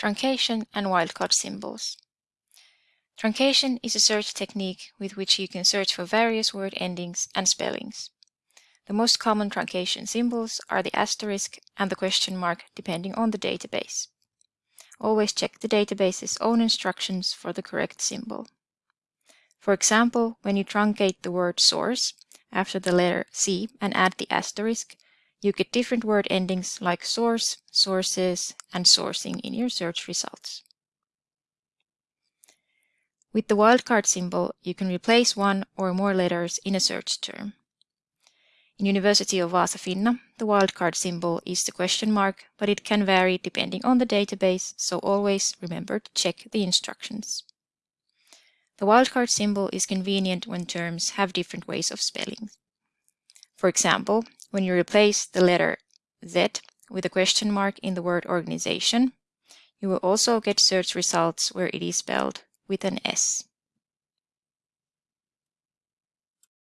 truncation and wildcard symbols. Truncation is a search technique with which you can search for various word endings and spellings. The most common truncation symbols are the asterisk and the question mark depending on the database. Always check the database's own instructions for the correct symbol. For example, when you truncate the word source after the letter C and add the asterisk, you get different word endings like source, sources, and sourcing in your search results. With the wildcard symbol, you can replace one or more letters in a search term. In University of Vaasa Finna, the wildcard symbol is the question mark, but it can vary depending on the database, so always remember to check the instructions. The wildcard symbol is convenient when terms have different ways of spelling. For example, when you replace the letter Z with a question mark in the word organization, you will also get search results where it is spelled with an S.